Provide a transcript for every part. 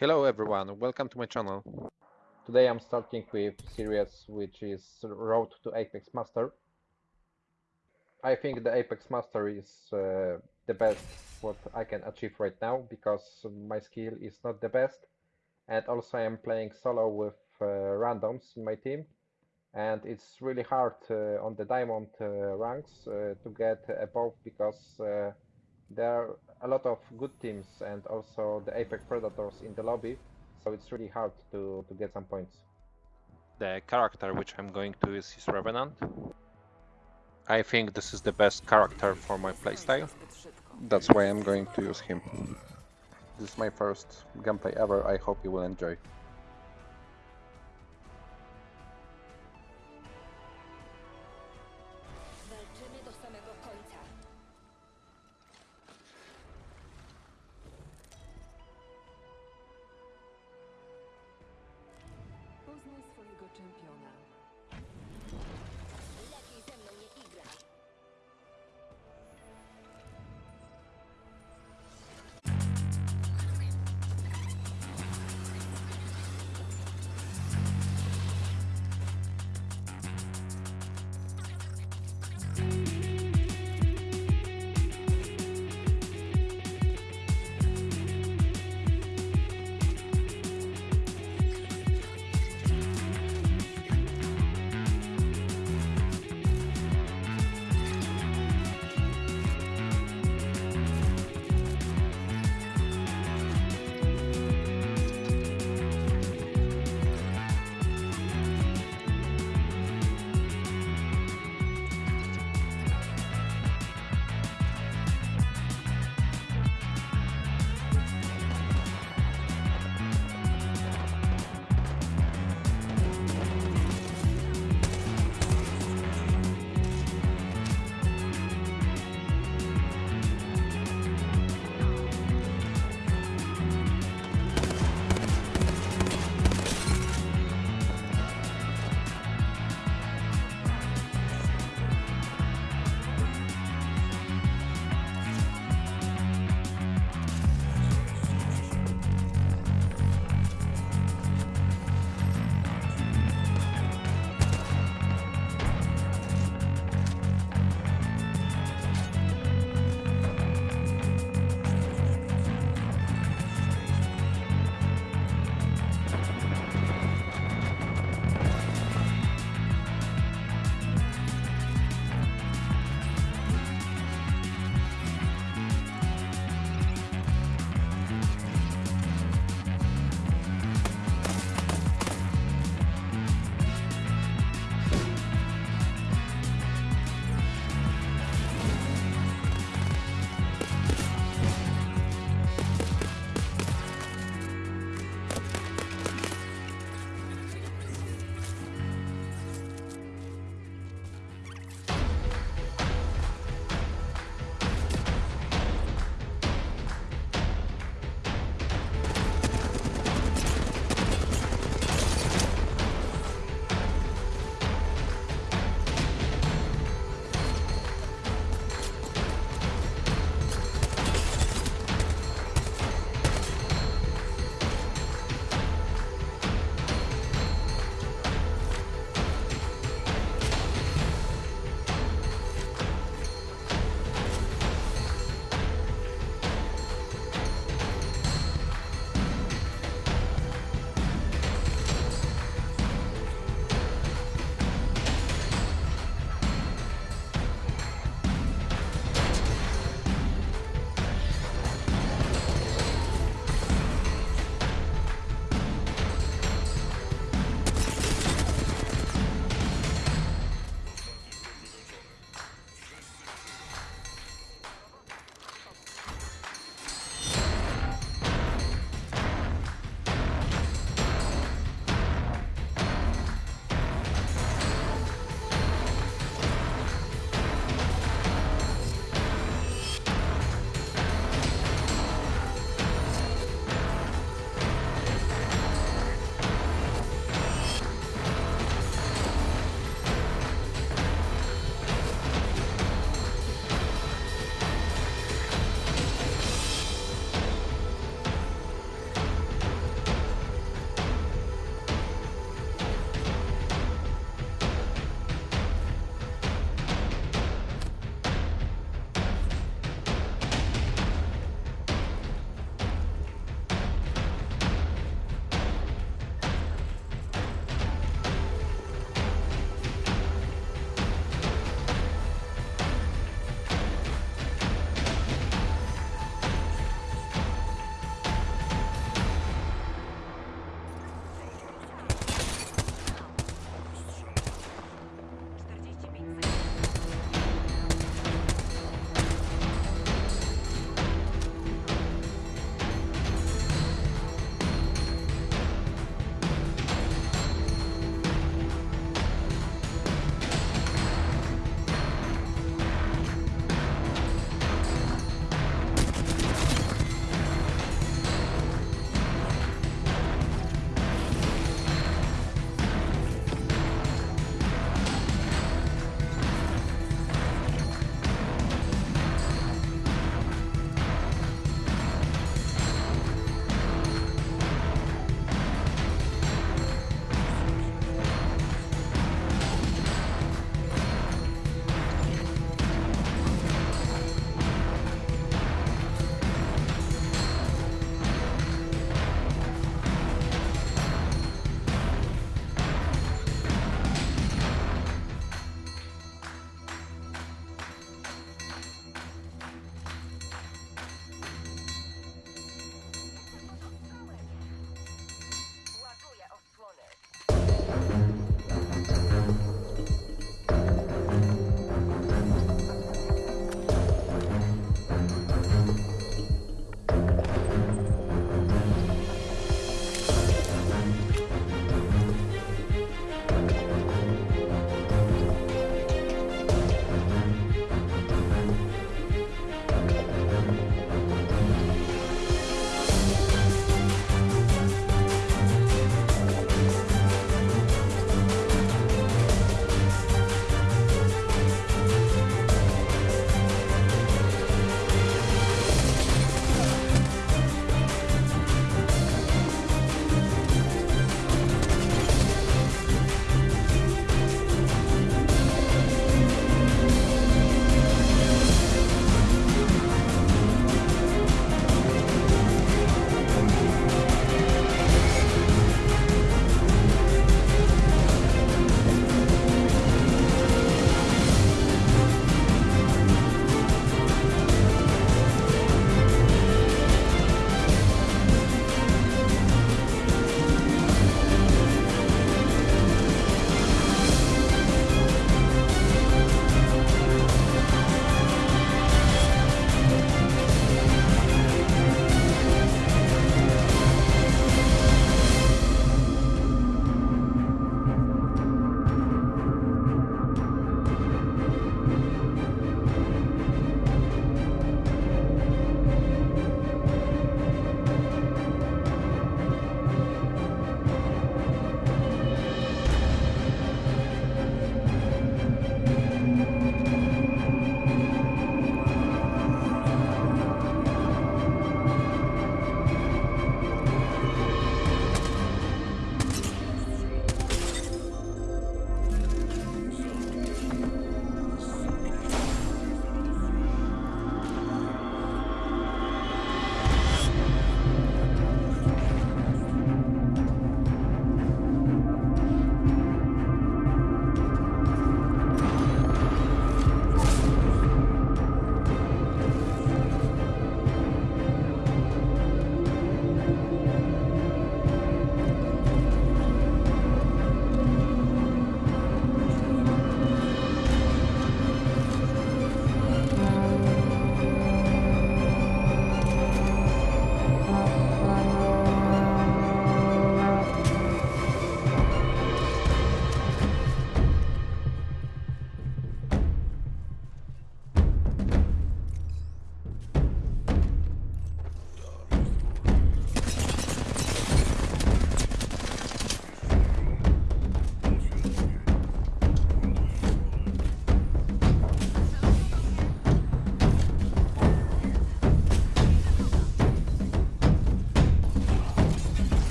Hello everyone, welcome to my channel. Today I'm starting with series which is Road to Apex Master. I think the Apex Master is uh, the best what I can achieve right now because my skill is not the best and also I am playing solo with uh, randoms in my team and it's really hard uh, on the diamond uh, ranks uh, to get above because uh, there are a lot of good teams and also the Apex Predators in the lobby, so it's really hard to, to get some points. The character which I'm going to use is Revenant. I think this is the best character for my playstyle. That's why I'm going to use him. This is my first gameplay ever, I hope you will enjoy. 真漂亮。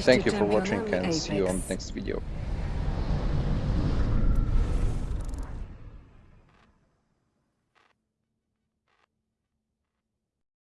Thank you for watching and see you on the next video.